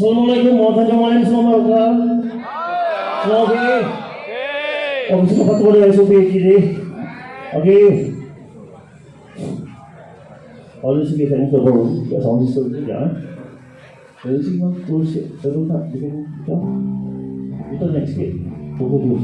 Assalamualaikum warahmatullahi wabarakatuh. Okay. Kami sudah patut ada SOP kiri. Okay. 어느 식의 대목적으로 정신적이냐 어느 식만 도시 여러분다 이거 일단 넥스게 보고 보고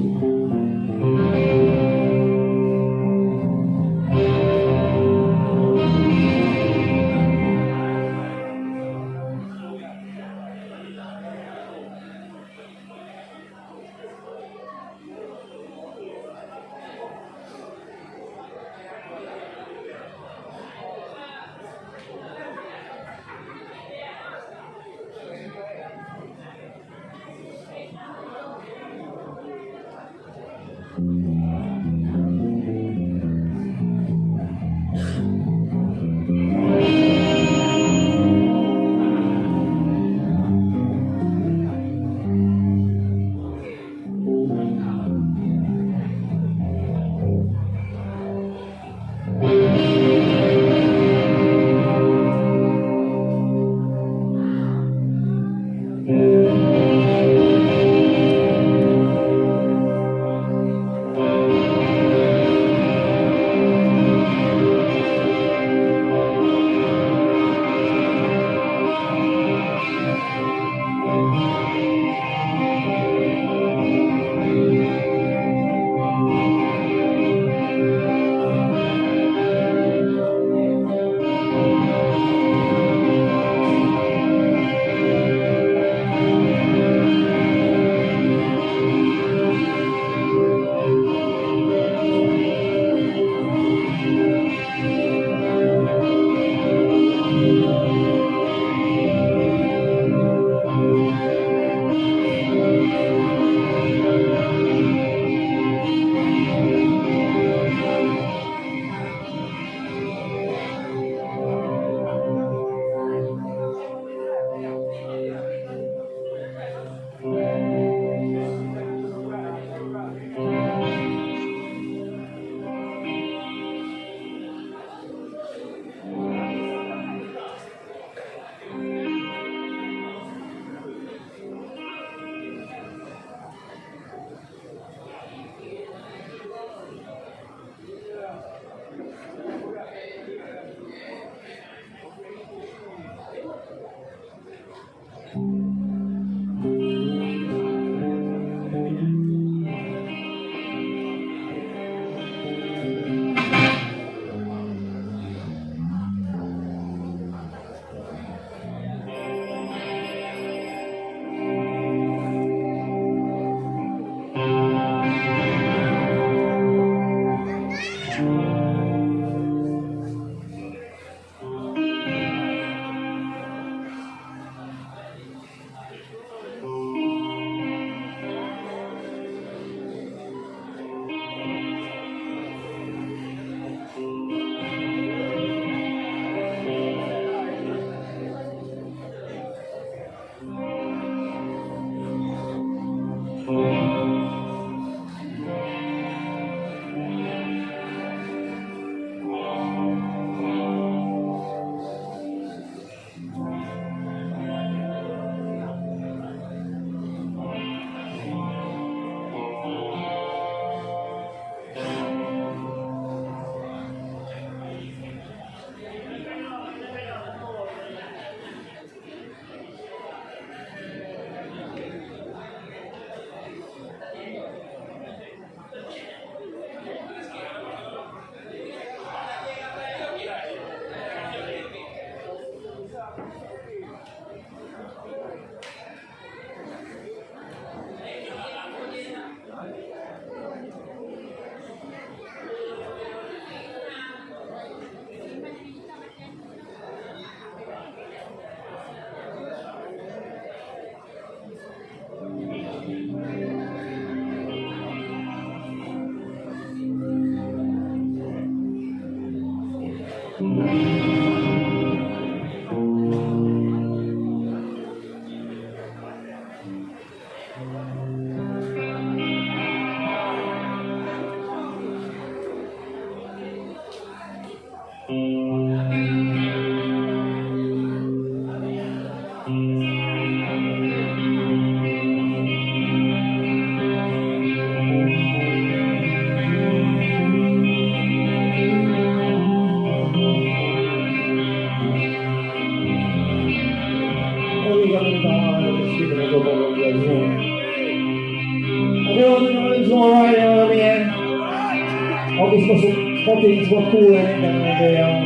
visst var så, någonting som var påhängande med det jag...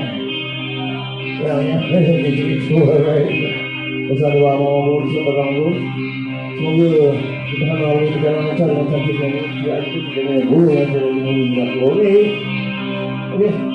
Jag vet inte riktigt vad det Och sen det var Amor som var Rambo. Som ju, det här med Amor, det här med